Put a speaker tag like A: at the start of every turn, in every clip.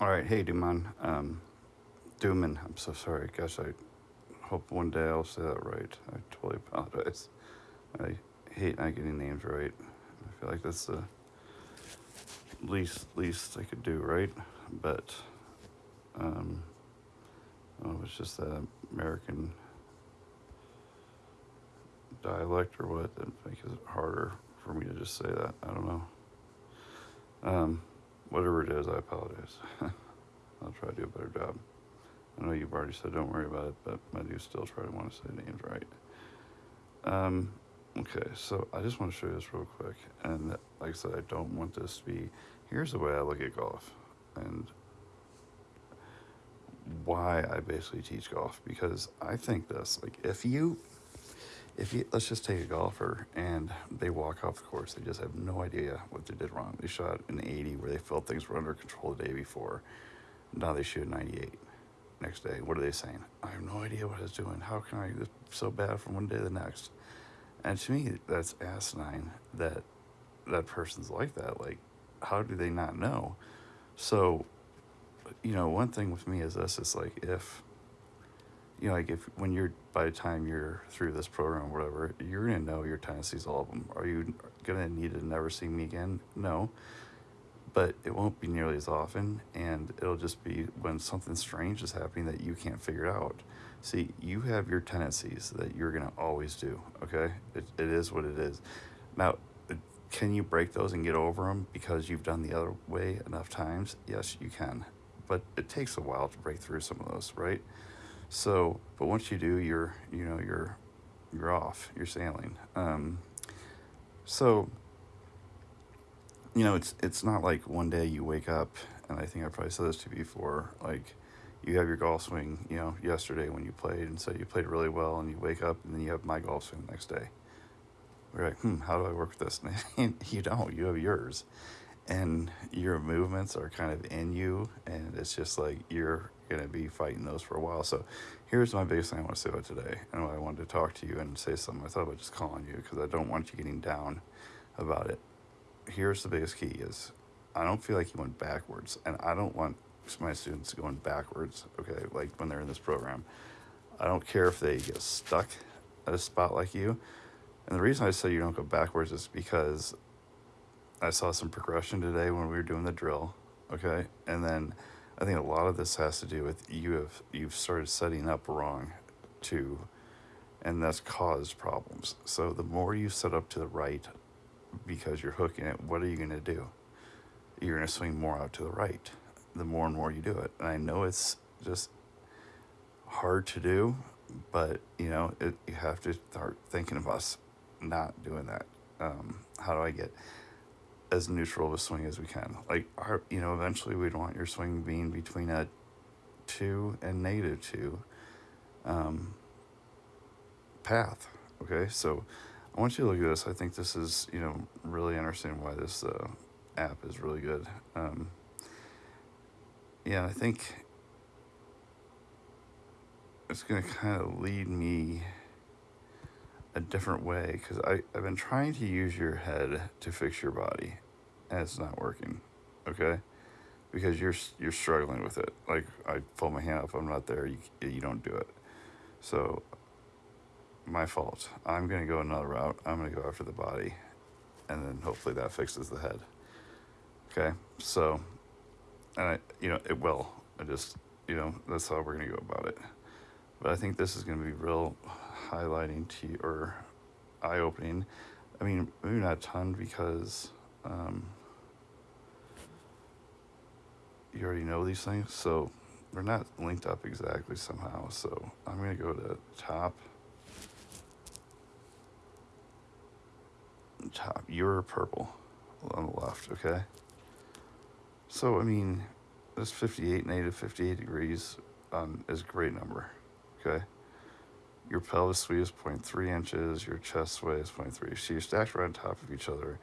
A: All right, hey, Duman. Um, Duman, I'm so sorry. Gosh, I hope one day I'll say that right. I totally apologize. I hate not getting names right. I feel like that's the least least I could do, right? But um, oh, it's just that American dialect or what that makes it harder for me to just say that. I don't know. Um, whatever it is, I apologize. I'll try to do a better job. I know you've already said don't worry about it, but I do still try to want to say names right. Um, okay, so I just want to show you this real quick. And like I said, I don't want this to be, here's the way I look at golf and why I basically teach golf. Because I think this, like if you, if you, let's just take a golfer and they walk off the course, they just have no idea what they did wrong. They shot an 80 where they felt things were under control the day before. Now they shoot a 98 next day. What are they saying? I have no idea what I was doing. How can I, this so bad from one day to the next? And to me, that's asinine that that person's like that. Like, how do they not know? So, you know, one thing with me is this: is like if, you know, like if when you're by the time you're through this program or whatever, you're gonna know your tendencies, all of them. Are you gonna need to never see me again? No, but it won't be nearly as often, and it'll just be when something strange is happening that you can't figure out. See, you have your tendencies that you're to always do, okay? It, it is what it is. Now, uh, can you break those and get over them because you've done the other way enough times? Yes, you can. But it takes a while to break through some of those, right? So, but once you do, you're, you know, you're, you're off, you're sailing. Um, so, you know, it's, it's not like one day you wake up, and I think I probably said this to you before, like, you have your golf swing, you know, yesterday when you played, and so you played really well, and you wake up, and then you have my golf swing the next day. We're like, hmm, how do I work with this? And you don't, you have yours. And your movements are kind of in you, and it's just like you're going to be fighting those for a while. So here's my biggest thing I want to say about today, and why I wanted to talk to you and say something. I thought about just calling you because I don't want you getting down about it. Here's the biggest key is I don't feel like you went backwards, and I don't want my students going backwards, okay, like when they're in this program. I don't care if they get stuck at a spot like you. And the reason I say you don't go backwards is because I saw some progression today when we were doing the drill, okay? And then I think a lot of this has to do with you have you've started setting up wrong too, and that's caused problems. So the more you set up to the right because you're hooking it, what are you going to do? You're to swing more out to the right the more and more you do it. And I know it's just hard to do, but you know, it, you have to start thinking of us not doing that. Um, how do I get as neutral of a swing as we can? Like, our, you know, eventually we'd want your swing being between a two and negative two um, path. Okay, so I want you to look at this. I think this is, you know, really understanding why this uh, app is really good. Um, yeah, I think it's going to kind of lead me a different way because I've been trying to use your head to fix your body and it's not working. Okay? Because you're you're struggling with it. Like I pull my hand up, I'm not there. You you don't do it. So my fault. I'm gonna go another route. I'm gonna go after the body, and then hopefully that fixes the head. Okay. So and I, you know, it will. I just, you know, that's how we're gonna go about it. But I think this is gonna be real highlighting to you or eye opening. I mean, maybe not a ton because um, you already know these things, so they're not linked up exactly somehow. So I'm gonna go to top. Top, you're purple on the left, okay? So, I mean, this 58, and negative 58 degrees um, is a great number, okay? Your pelvis is 0.3 inches, your chest is 0.3. So you're stacked right on top of each other.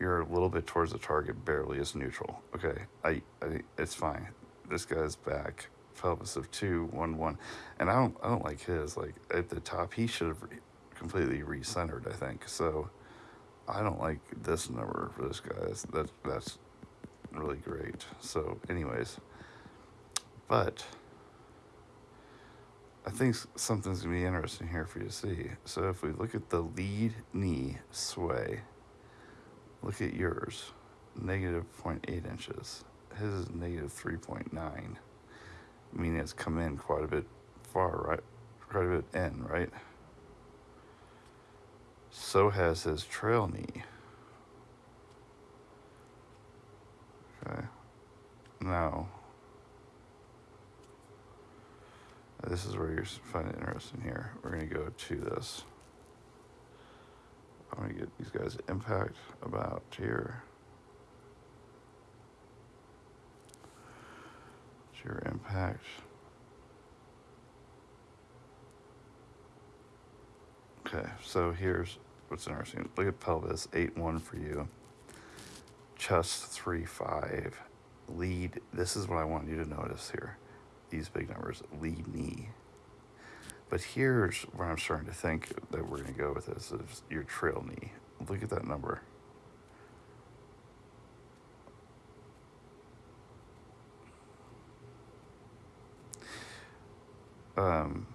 A: You're a little bit towards the target, barely is neutral. Okay, I, I it's fine. This guy's back, pelvis of two, one, one, and I don't, I don't like his. Like at the top, he should have re completely recentered. I think so. I don't like this number for this guy. That's, that, that's really great. So, anyways, but I think something's gonna be interesting here for you to see. So, if we look at the lead knee sway, look at yours, negative 0.8 inches. His is negative 3.9. Meaning it's come in quite a bit far, right? Quite a bit in, right? So has his trail knee. Okay. Now, this is where you find it interesting here. We're going to go to this. I'm going to get these guys impact about here. your impact. Okay, so here's what's interesting. Look at pelvis, 8-1 for you. Chest, 3-5. Lead, this is what I want you to notice here. These big numbers, lead knee. But here's where I'm starting to think that we're going to go with this, is your trail knee. Look at that number. Um,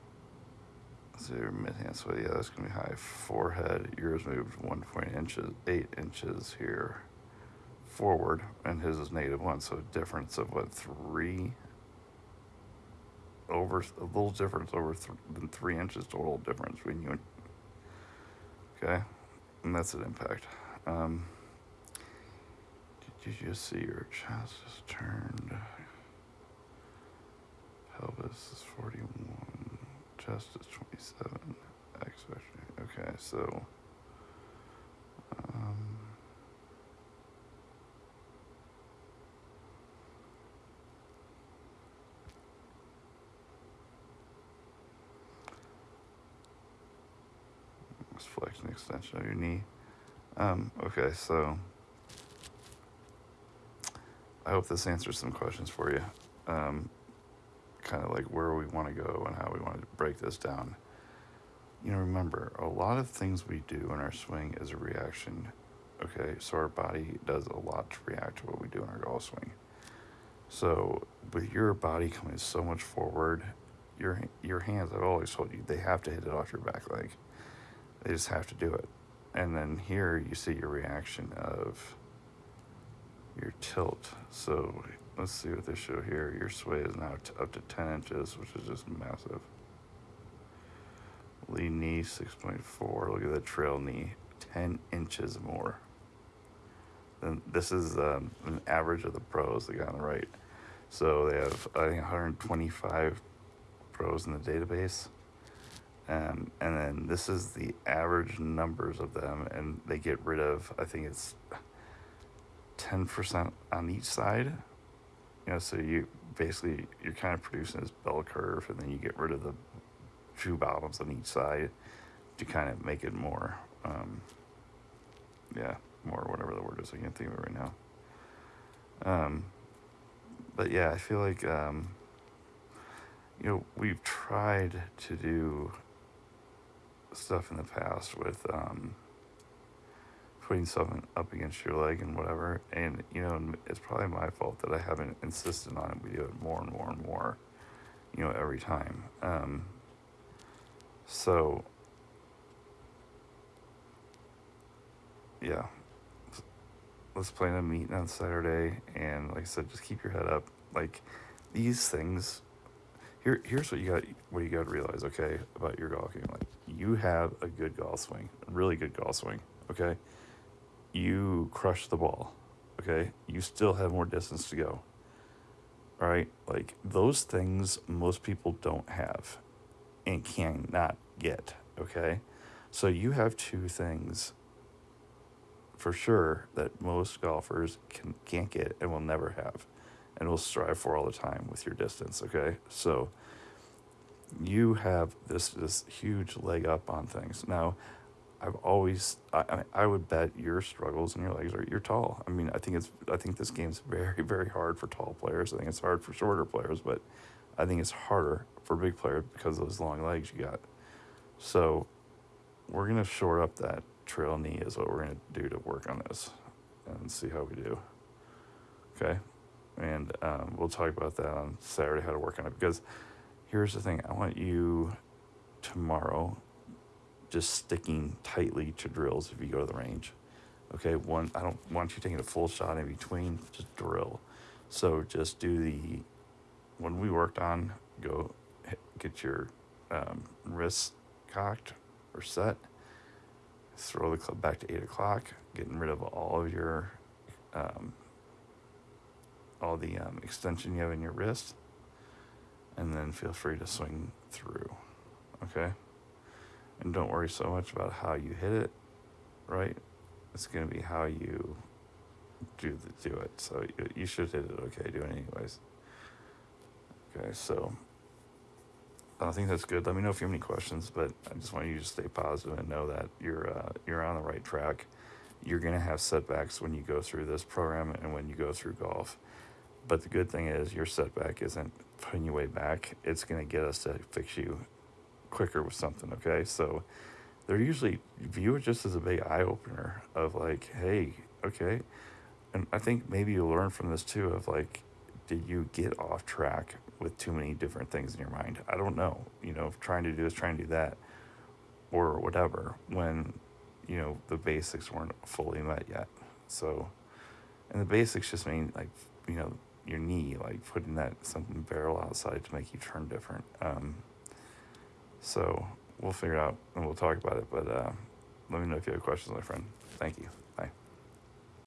A: so your mid hand sway, yeah, that's gonna be high. Forehead, yours moved one point inches, eight inches here forward, and his is negative one, so a difference of what three over a little difference over th- than three inches total difference between you and okay, and that's an impact. Um, did you just see your chest is turned? Pelvis is 41. Chest is 27. X Okay, so. Um, flexion extension of your knee. Um, okay, so I hope this answers some questions for you. Um, kind of like where we want to go and how we want to break this down. You know, remember, a lot of things we do in our swing is a reaction. Okay, so our body does a lot to react to what we do in our golf swing. So, with your body coming so much forward, your your hands, I've always told you, they have to hit it off your back leg. They just have to do it. And then here you see your reaction of your tilt. So let's see what they show here. Your sway is now up to 10 inches, which is just massive. Lead knee 6.4. Look at the trail knee, 10 inches more. Then this is um, an average of the pros, the guy on the right. So they have, I think, 125 pros in the database. Um, and then this is the average numbers of them, and they get rid of, I think it's 10% on each side you know, so you basically you're kind of producing this bell curve, and then you get rid of the two bottoms on each side to kind of make it more, um, yeah, more whatever the word is. I can't think of it right now. Um, but yeah, I feel like um, you know we've tried to do stuff in the past with um, putting something up against your leg and whatever. And, you know, it's probably my fault that I haven't insisted on it. We do it more and more and more, you know, every time. Um, so, yeah, let's plan a meeting on Saturday. And like I said, just keep your head up. Like these things, here, here's what you got, what you got to realize, okay, about your golf game. Like you have a good golf swing, a really good golf swing, okay? you crush the ball, okay, you still have more distance to go. All right, like those things most people don't have and cannot get, okay? So you have two things for sure that most golfers can, can't get and will never have and will strive for all the time with your distance, okay? So you have this this huge leg up on things. Now, I've always I, I would bet your struggles and your legs are you're tall. I mean, I think it's I think this game's very very hard for tall players. I think it's hard for shorter players, but I think it's harder for big players because of those long legs you got. So we're gonna short up that trail knee is what we're gonna do to work on this and see how we do. Okay, and um, we'll talk about that on Saturday how to work on it. Because here's the thing: I want you tomorrow just sticking tightly to drills if you go to the range. Okay, one I don't want you taking a full shot in between. Just drill. So just do the when we worked on go get your um, wrists cocked or set. Throw the club back to eight o'clock, getting rid of all of your um, all the um, extension you have in your wrist, and then feel free to swing through. Okay, and don't worry so much about how you hit it. Right, it's gonna be how you do the do it. So you, you should hit it okay do it anyways. Okay, so I think that's good. Let me know if you have any questions, but I just want you to stay positive and know that you're uh, you're on the right track. You're gonna have setbacks when you go through this program and when you go through golf. But the good thing is your setback isn't putting you way back. It's gonna get us to fix you quicker with something. Okay, so they're usually view it just as a big eye opener of like, hey, okay, and I think maybe you learn from this too of like, did you get off track with too many different things in your mind? I don't know. You know, trying to do this, trying to do that, or whatever, when, you know, the basics weren't fully met yet. So, and the basics just mean like, you know, your knee, like putting that something barrel outside to make you turn different. Um, so we'll figure it out and we'll talk about it. But uh, let me know if you have questions, my friend. Thank you.